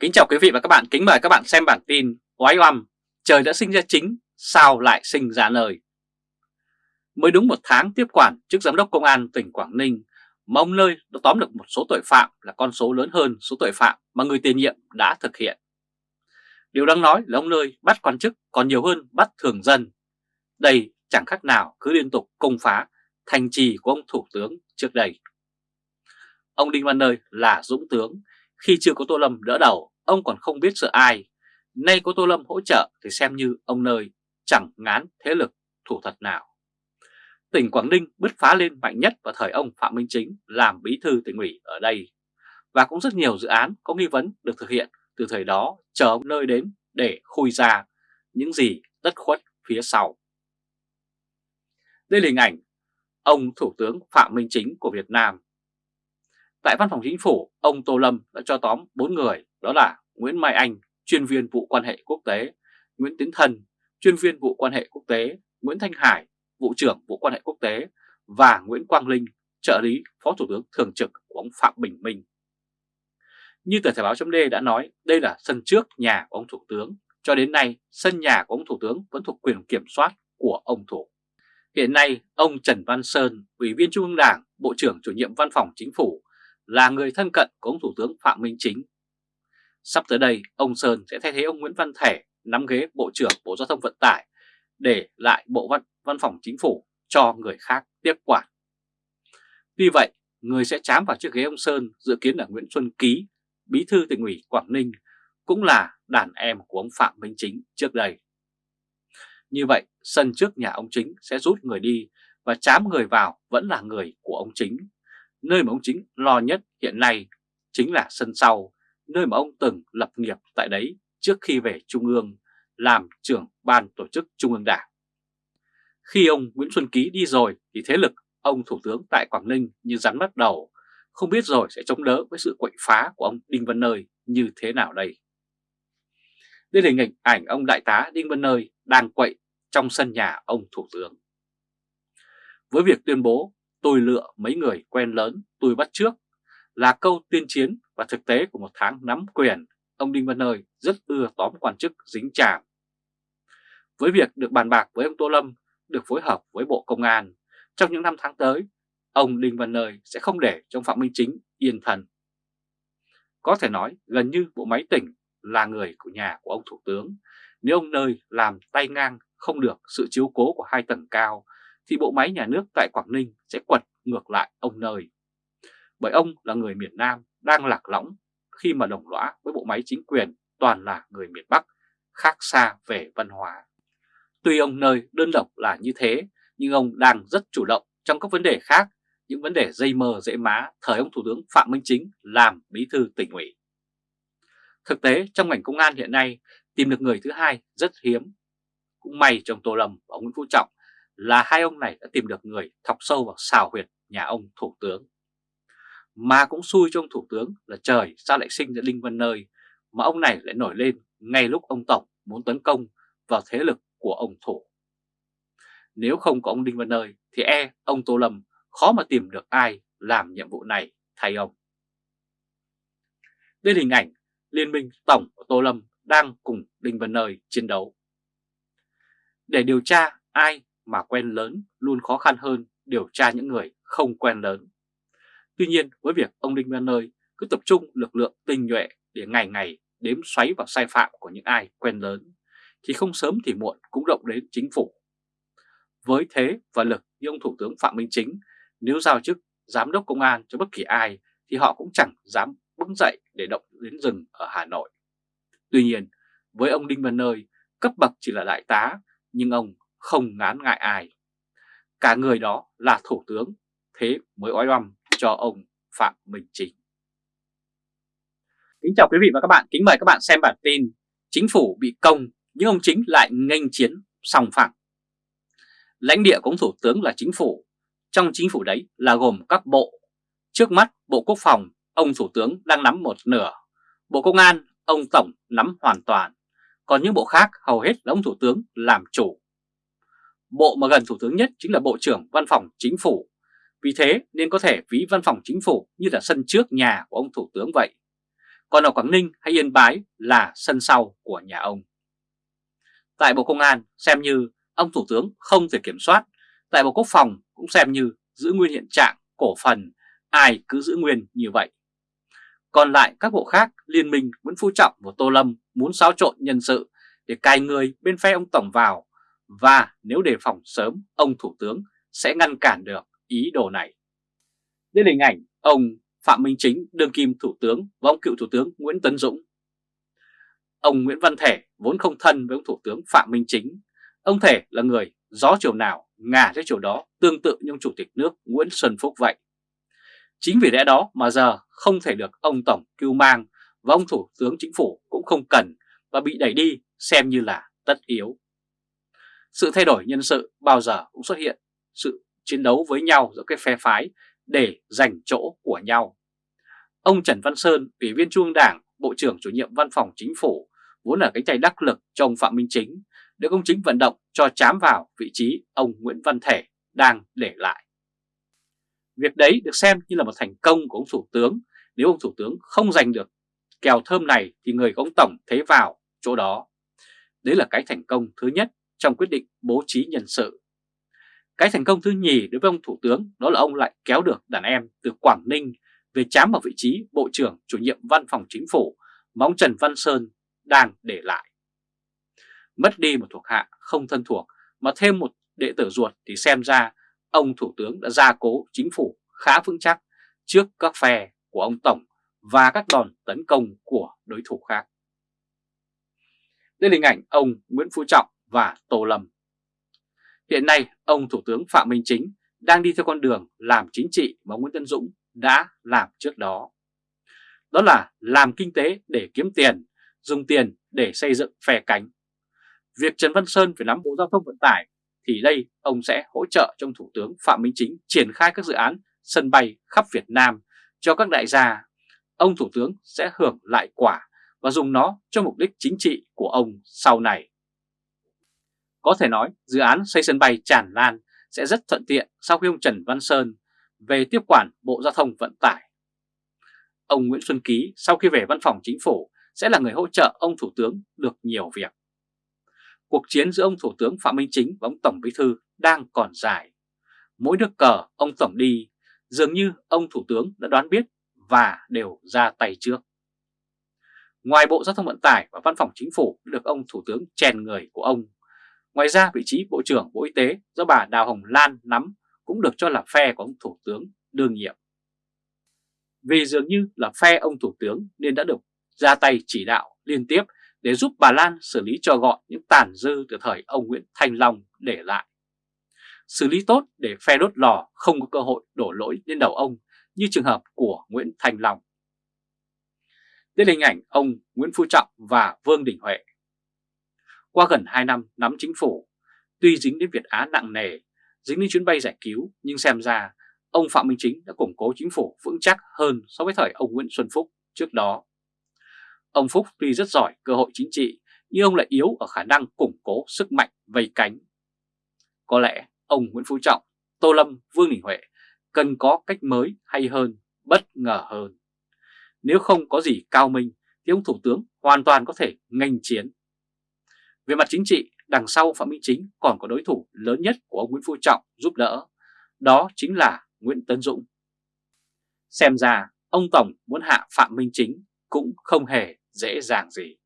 Kính chào quý vị và các bạn, kính mời các bạn xem bản tin Oái oăm, trời đã sinh ra chính, sao lại sinh ra nơi Mới đúng một tháng tiếp quản chức giám đốc công an tỉnh Quảng Ninh mà ông Nơi đã tóm được một số tội phạm là con số lớn hơn số tội phạm mà người tiền nhiệm đã thực hiện. Điều đáng nói là ông Nơi bắt quan chức còn nhiều hơn bắt thường dân. Đây chẳng khác nào cứ liên tục công phá thành trì của ông Thủ tướng trước đây. Ông Đinh Văn Nơi là dũng tướng, khi chưa có Tô Lâm đỡ đầu, ông còn không biết sợ ai. Nay có Tô Lâm hỗ trợ thì xem như ông Nơi chẳng ngán thế lực thủ thật nào. Tỉnh Quảng Ninh bứt phá lên mạnh nhất vào thời ông Phạm Minh Chính làm bí thư tỉnh ủy ở đây. Và cũng rất nhiều dự án có nghi vấn được thực hiện từ thời đó chờ ông Nơi đến để khui ra những gì tất khuất phía sau. Đây là hình ảnh ông Thủ tướng Phạm Minh Chính của Việt Nam Tại văn phòng chính phủ, ông Tô Lâm đã cho tóm 4 người, đó là Nguyễn Mai Anh, chuyên viên vụ quan hệ quốc tế, Nguyễn Tiến Thần, chuyên viên vụ quan hệ quốc tế, Nguyễn Thanh Hải, vụ trưởng vụ quan hệ quốc tế và Nguyễn Quang Linh, trợ lý Phó Thủ tướng Thường trực của ông Phạm Bình Minh. Như tờ Thể báo chấm đã nói, đây là sân trước nhà của ông Thủ tướng. Cho đến nay, sân nhà của ông Thủ tướng vẫn thuộc quyền kiểm soát của ông Thủ. Hiện nay, ông Trần Văn Sơn, Ủy viên Trung ương Đảng, Bộ trưởng chủ nhiệm Văn phòng Chính phủ là người thân cận của ông Thủ tướng Phạm Minh Chính. Sắp tới đây, ông Sơn sẽ thay thế ông Nguyễn Văn Thể nắm ghế Bộ trưởng Bộ Giao thông Vận tải để lại Bộ Văn, Văn phòng Chính phủ cho người khác tiếp quản. Tuy vậy, người sẽ chám vào chiếc ghế ông Sơn dự kiến là Nguyễn Xuân Ký, bí thư tỉnh ủy Quảng Ninh, cũng là đàn em của ông Phạm Minh Chính trước đây. Như vậy, sân trước nhà ông Chính sẽ rút người đi và chám người vào vẫn là người của ông Chính Nơi mà ông Chính lo nhất hiện nay chính là sân sau, nơi mà ông từng lập nghiệp tại đấy trước khi về Trung ương làm trưởng ban tổ chức Trung ương Đảng. Khi ông Nguyễn Xuân Ký đi rồi thì thế lực ông Thủ tướng tại Quảng Ninh như rắn bắt đầu, không biết rồi sẽ chống đỡ với sự quậy phá của ông Đinh Văn Nơi như thế nào đây. Đây là hình ảnh ông Đại tá Đinh Văn Nơi đang quậy trong sân nhà ông Thủ tướng. Với việc tuyên bố tôi lựa mấy người quen lớn tôi bắt trước là câu tuyên chiến và thực tế của một tháng nắm quyền, ông Đinh Văn Nơi rất ưa tóm quan chức dính chàm. Với việc được bàn bạc với ông Tô Lâm, được phối hợp với Bộ Công an, trong những năm tháng tới, ông Đinh Văn Nơi sẽ không để trong Phạm Minh Chính yên thần. Có thể nói gần như bộ máy tỉnh là người của nhà của ông Thủ tướng. Nếu ông Nơi làm tay ngang không được sự chiếu cố của hai tầng cao thì bộ máy nhà nước tại Quảng Ninh sẽ quật ngược lại ông nơi. Bởi ông là người miền Nam đang lạc lõng khi mà đồng lõa với bộ máy chính quyền toàn là người miền Bắc, khác xa về văn hóa. Tuy ông nơi đơn độc là như thế, nhưng ông đang rất chủ động trong các vấn đề khác, những vấn đề dây mờ dễ má thời ông Thủ tướng Phạm Minh Chính làm bí thư tỉnh ủy. Thực tế trong ngành công an hiện nay tìm được người thứ hai rất hiếm. Cũng may trong Tô Lâm và ông Nguyễn Phú Trọng là hai ông này đã tìm được người thọc sâu vào xào huyệt nhà ông Thủ tướng. Mà cũng xui cho ông Thủ tướng là trời, sao lại sinh ra Đinh Văn Nơi mà ông này lại nổi lên ngay lúc ông Tổng muốn tấn công vào thế lực của ông Thủ. Nếu không có ông Đinh Văn Nơi thì e ông Tô Lâm khó mà tìm được ai làm nhiệm vụ này thay ông. Đây là hình ảnh Liên minh Tổng của Tô Lâm đang cùng Đinh Văn Nơi chiến đấu. Để điều tra ai mà quen lớn luôn khó khăn hơn điều tra những người không quen lớn. Tuy nhiên với việc ông Đinh Văn Nơi cứ tập trung lực lượng tinh nhuệ để ngày ngày đếm xoáy vào sai phạm của những ai quen lớn, thì không sớm thì muộn cũng động đến chính phủ. Với thế và lực như ông Thủ tướng Phạm Minh Chính, nếu giao chức giám đốc công an cho bất kỳ ai thì họ cũng chẳng dám bứng dậy để động đến rừng ở Hà Nội. Tuy nhiên, với ông Đinh Văn Nơi, cấp bậc chỉ là đại tá, nhưng ông không ngán ngại ai. Cả người đó là thủ tướng, thế mới oai oăm cho ông Phạm Minh Chính. Kính chào quý vị và các bạn, kính mời các bạn xem bản tin Chính phủ bị công nhưng ông Chính lại nghênh chiến song phẳng. Lãnh địa của ông Thủ tướng là chính phủ, trong chính phủ đấy là gồm các bộ. Trước mắt Bộ Quốc phòng, ông Thủ tướng đang nắm một nửa, Bộ Công an, ông Tổng nắm hoàn toàn, còn những bộ khác hầu hết là ông Thủ tướng làm chủ. Bộ mà gần Thủ tướng nhất chính là Bộ trưởng Văn phòng Chính phủ. Vì thế nên có thể ví Văn phòng Chính phủ như là sân trước nhà của ông Thủ tướng vậy. còn ở Quảng Ninh hay Yên Bái là sân sau của nhà ông. Tại Bộ Công an xem như ông Thủ tướng không thể kiểm soát, tại Bộ Quốc phòng cũng xem như giữ nguyên hiện trạng cổ phần, ai cứ giữ nguyên như vậy. Còn lại các bộ khác, Liên minh Nguyễn Phú Trọng và Tô Lâm muốn xáo trộn nhân sự để cài người bên phe ông Tổng vào và nếu đề phòng sớm ông Thủ tướng sẽ ngăn cản được ý đồ này. Đây là hình ảnh ông Phạm Minh Chính, đương kim Thủ tướng và ông cựu Thủ tướng Nguyễn Tấn Dũng. Ông Nguyễn Văn Thể vốn không thân với ông Thủ tướng Phạm Minh Chính. Ông Thể là người gió chiều nào ngả theo chiều đó tương tự như ông Chủ tịch nước Nguyễn Xuân Phúc vậy. Chính vì lẽ đó mà giờ không thể được ông Tổng cưu mang và ông Thủ tướng Chính phủ cũng không cần và bị đẩy đi xem như là tất yếu. Sự thay đổi nhân sự bao giờ cũng xuất hiện sự chiến đấu với nhau giữa các phe phái để giành chỗ của nhau. Ông Trần Văn Sơn, Ủy viên Trung ương Đảng, Bộ trưởng chủ nhiệm Văn phòng Chính phủ, vốn là cánh tay đắc lực cho ông Phạm Minh Chính, được ông Chính vận động cho chám vào vị trí ông Nguyễn Văn Thể đang để lại. Việc đấy được xem như là một thành công của ông Thủ tướng. Nếu ông Thủ tướng không giành được kèo thơm này thì người của ông Tổng thế vào chỗ đó. Đấy là cái thành công thứ nhất trong quyết định bố trí nhân sự. Cái thành công thứ nhì đối với ông Thủ tướng đó là ông lại kéo được đàn em từ Quảng Ninh về chám vào vị trí Bộ trưởng chủ nhiệm Văn phòng Chính phủ mà ông Trần Văn Sơn đang để lại. Mất đi một thuộc hạ không thân thuộc mà thêm một đệ tử ruột thì xem ra ông Thủ tướng đã gia cố chính phủ khá vững chắc trước các phe của ông Tổng và các đòn tấn công của đối thủ khác. Đây là hình ảnh ông Nguyễn Phú Trọng và Tô Lâm. Hiện nay, ông Thủ tướng Phạm Minh Chính đang đi theo con đường làm chính trị mà Nguyễn Tân Dũng đã làm trước đó. Đó là làm kinh tế để kiếm tiền, dùng tiền để xây dựng phe cánh. Việc Trần Văn Sơn phải nắm Bộ Giao thông Vận tải thì đây ông sẽ hỗ trợ trong Thủ tướng Phạm Minh Chính triển khai các dự án sân bay khắp Việt Nam cho các đại gia. Ông Thủ tướng sẽ hưởng lại quả và dùng nó cho mục đích chính trị của ông sau này. Có thể nói dự án xây sân bay tràn lan sẽ rất thuận tiện sau khi ông Trần Văn Sơn về tiếp quản Bộ Giao thông Vận tải. Ông Nguyễn Xuân Ký sau khi về văn phòng chính phủ sẽ là người hỗ trợ ông Thủ tướng được nhiều việc. Cuộc chiến giữa ông Thủ tướng Phạm Minh Chính và ông Tổng Bí Thư đang còn dài. Mỗi nước cờ ông Tổng đi, dường như ông Thủ tướng đã đoán biết và đều ra tay trước. Ngoài Bộ Giao thông Vận tải và Văn phòng Chính phủ được ông Thủ tướng chèn người của ông. Ngoài ra, vị trí Bộ trưởng Bộ Y tế do bà Đào Hồng Lan nắm cũng được cho là phe của ông Thủ tướng đương nhiệm. Vì dường như là phe ông Thủ tướng nên đã được ra tay chỉ đạo liên tiếp để giúp bà Lan xử lý cho gọn những tàn dư từ thời ông Nguyễn Thanh Long để lại. Xử lý tốt để phe đốt lò không có cơ hội đổ lỗi lên đầu ông như trường hợp của Nguyễn Thanh Long. Đây là hình ảnh ông Nguyễn Phú Trọng và Vương Đình Huệ. Qua gần 2 năm nắm chính phủ, tuy dính đến Việt Á nặng nề, dính đến chuyến bay giải cứu, nhưng xem ra ông Phạm Minh Chính đã củng cố chính phủ vững chắc hơn so với thời ông Nguyễn Xuân Phúc trước đó. Ông Phúc tuy rất giỏi cơ hội chính trị, nhưng ông lại yếu ở khả năng củng cố sức mạnh vây cánh. Có lẽ ông Nguyễn Phú Trọng, Tô Lâm, Vương Đình Huệ cần có cách mới hay hơn, bất ngờ hơn. Nếu không có gì cao minh thì ông Thủ tướng hoàn toàn có thể ngành chiến. Về mặt chính trị, đằng sau Phạm Minh Chính còn có đối thủ lớn nhất của ông Nguyễn Phú Trọng giúp đỡ, đó chính là Nguyễn Tấn Dũng. Xem ra ông Tổng muốn hạ Phạm Minh Chính cũng không hề dễ dàng gì.